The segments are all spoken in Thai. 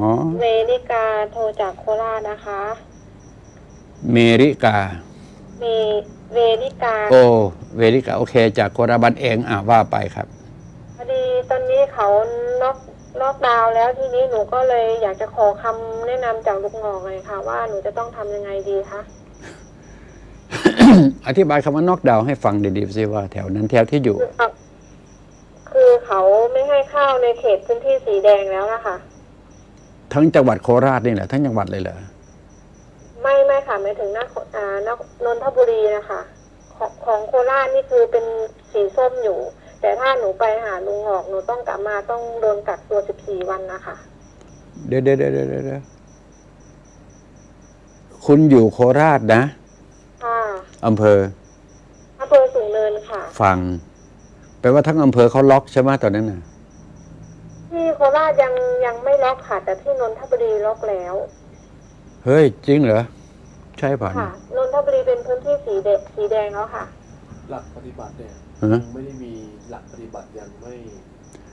อ๋อเวริกาโทรจากโคราชนะคะ เมริกาเวเวริกาโอเวริกา โอเค จากโคราบันเองอะว่าไปครับ พอดีตอนนี้เขาล็อกล็อกดาวน์แล้วทีนี้หนูก็เลยอยากจะขอคำแนะนำจากลูกหงอกเลยค่ะ ว่าหนูจะต้องทำยังไงดีคะอธิบายคำว่าน็อกดาวน์ให้ฟังดีๆสิว่าแถวนั้นแถวที่อยู่ คือเขาคือเขาไม่ให้เข้าในเขตพื้นที่สีแดงแล้วนะคะ ทั้งจังหวัดโคราชนี่แหละทั้งจังหวัดเลยเหรอไม่ไม่ค่ะหมายถึงหน้าอ่านนนทบุรีนะคะของของโคราชนี่คือเป็นสีส้มอยู่ แต่ถ้าหนูไปหาลุงหอกหนูต้องกลับมาต้องโดนกักตัว14วันนะคะเดี๋ยวเดี๋ยวเดี๋ยวเดี๋ยวเดี๋ยวคุณอยู่โคราชนะค่ะอำเภออำเภอสูงเนินค่ะ ฟังแปลว่าทั้งอำเภอเขาล็อกใช่ไหมตอนนั้นน่ะที่ โคราชยังยังไม่ล็อกค่ะ แต่ที่นนทบุรีล็อกแล้ว เฮ้ย จริงเหรอ ใช่ป่ะค่ะนนทบุรีเป็นพื้นที่สีแดงสีแดงแล้วค่ะ หลักปฏิบัติเนี่ยฮะยังไม่ได้มีหลักปฏิบัติยังไม่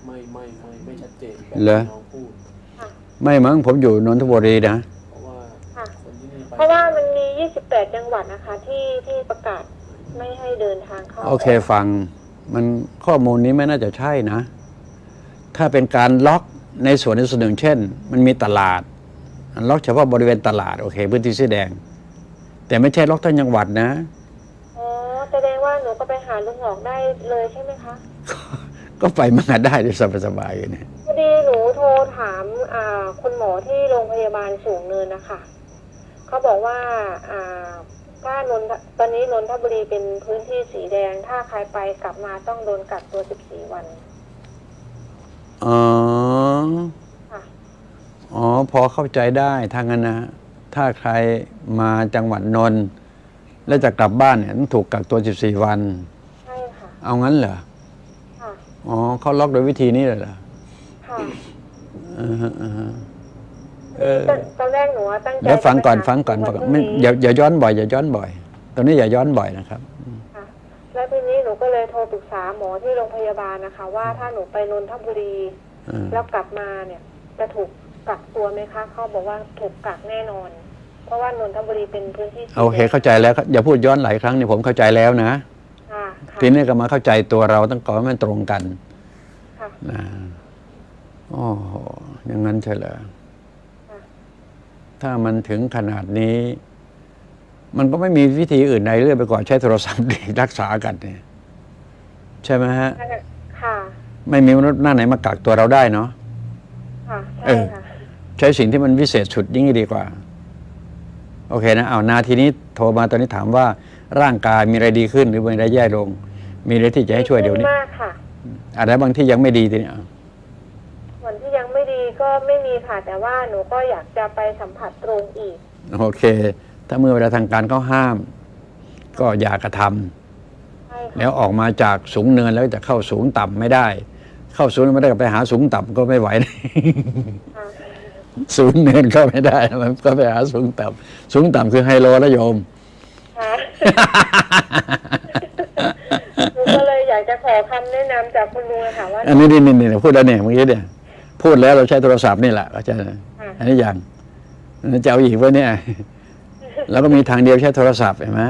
ไม่ไม่ไม่ไม่ชัดเจนแบบเหรอที่น้องพูดค่ะไม่มั้งผมอยู่นนทบุรีนะเพราะว่าค่ะคนที่นี่ไปเพราะว่ามันมี 28 จังหวัดนะคะ ที่ที่ประกาศไม่ให้เดินทางเข้าโอเคฟัง มันข้อมูลนี้ไม่น่าจะใช่นะ ถ้าเป็นการล็อกในส่วนในส่วนหนึ่ง เช่น มันมีตลาดมันล็อกเฉพาะบริเวณตลาดโอเค พื้นที่สีแดง แต่ไม่ใช่ล็อกทั้งจังหวัดนะอ๋อแสดงว่าหนูก็ไปหาลุงหอกได้เลยใช่ไหมคะก็ไปมาได้ด้วยสบายๆอย่างนี้พอดีหนูโทรถามอ่าคุณหมอที่โรงพยาบาลสูงเนินนะคะเขาบอกว่าอ่าถ้านนทตอนนี้นนทบุรีเป็นพื้นที่สีแดง ถ้าใครไปกลับมาต้องโดนกักตัว 14 วัน อ๋อค่ะอ๋อ พอเข้าใจได้ทางนั้นนะ ถ้าใครมาจังหวัดนนท์แล้วจะกลับบ้านเนี่ยต้องถูกกักตัว 14 วัน ใช่ค่ะ เอางั้นเหรอ ค่ะ อ๋อ เขาล็อกโดยวิธีนี้เลยเหรอ ค่ะอือฮะอือฮะเออ ตอนตอนแรกหนูว่าตั้งใจเดี๋ยวฟังก่อนจะไปหาฟังก่อนวัฟังก่อนพรุ่ไม่นี้อย่าอย่าย้อนบ่อยอย่าย้อนบ่อยตอนนี้อย่าย้อนบ่อยนะครับค่ะ แล้วทีนี้หนูก็เลยโทรปรึกษาหมอที่โรงพยาบาลนะคะ ว่าถ้าหนูไปนนทบุรี อืม แล้วกลับมาเนี่ย จะถูกกักตัวไหมคะเขาบอกว่าถูกกักแน่นอน เพราะว่านนทบุรีเป็นพื้นที่สีโอเคแดงเข้าใจแล้วครับอย่าพูดย้อนหลายครั้งนี่ผมเข้าใจแล้วนะ ค่ะค่ะทีนี้ก็มาเข้าใจตัวเราต้องก่อนให้มันตรงกันค่ะ นะโอ้โหอย่างนั้นใช่เหรอค่ะ ถ้ามันถึงขนาดนี้ มันก็ไม่มีวิธีอื่นใดเรื่อยไปก่อนใช้โทรศัพท์ดีรักษากันเนี่ยใช่ไหมฮะ ค่ะ ไม่มีมนุษย์หน้าไหนมากักตัวเราได้เนาะค่ะเอใช่อค่ะใช้สิ่งที่มันวิเศษสุดยิ่งดีกว่า โอเคนะเอานาทีนี้โทรมาตอนนี้ถามว่าร่างกายมีอะไรดีขึ้นหรือมีอะไรแย่ลง มีอะไรที่จะให้ช่วยเดี๋ยวนี้มากค่ะอะไรบางที่ยังไม่ดีทีนี้เอาส่วนที่ยังไม่ดีก็ไม่มีค่ะแต่ว่าหนูก็อยากจะไปสัมผัสตรงอีก โอเค ถ้าเมื่อเวลาทางการเขาห้าม ก็อย่ากระทำใช่ค่ะแล้วออกมาจากสูงเนินแล้วจะเข้าสูงต่ำไม่ได้ เข้าสูงไม่ได้ก็ไปหาสูงต่ำก็ไม่ไหวค่ะสูงเนินก็ไม่ได้มันก็ไปหาสูงต่ำสูงต่ำคือไฮโลนะโยมค่ะหนูก็เลยอยากจะขอคำแนะนำจากคุณลุงอะค่ะว่าอันนี้นี่นี่นี่พูดแล้วเนี่ยเมื่อกี้เนี่ยพูดแล้วเราใช้โทรศัพท์นี่แหละก็จะค่ะอันนี้อย่างจะเอาอีกวะเนี่ย แล้วก็มีทางเดียวใช้โทรศัพท์เห็นไหม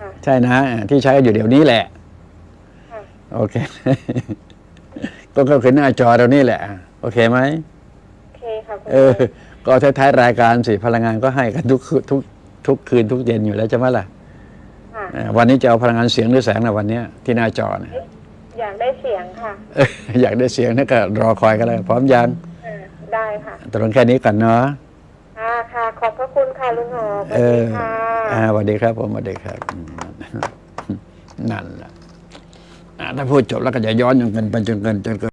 ค่ะใช่นะ ที่ใช้อยู่เดี๋ยวนี้แหละค่ะโอเค ก็ก็คือหน้าจอเรานี่แหละ โอเคไหมโอเคค่ะคุณเอลุองก็ท้ายๆรายการสิพลังงานก็ให้กันทุกคืนทุกทุกคืนทุกเย็นอยู่แล้วใช่ไหมล่ะค่ะเออวันนี้จะเอาพลังงานเสียงหรือแสงนะวันเนี้ยที่หน้าจอนะอยากได้เสียงค่ะเอออยากได้เสียงนี่ก็รอคอยกันเลยพร้อมยังเออได้ค่ะตกลงแค่นี้ก่อนเนาะค่ะค่ะ ขอบพระคุณค่ะลุงหอสวัเอสดีอค่ะอ่าสวัสดีครับผมสวัสดีครับอืมนั่นแหละอ่าถ้าพูดจบแล้วก็จะย้อนจนเกินไปจนเกินจนเกิน